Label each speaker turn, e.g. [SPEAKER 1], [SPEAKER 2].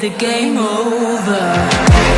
[SPEAKER 1] the game over?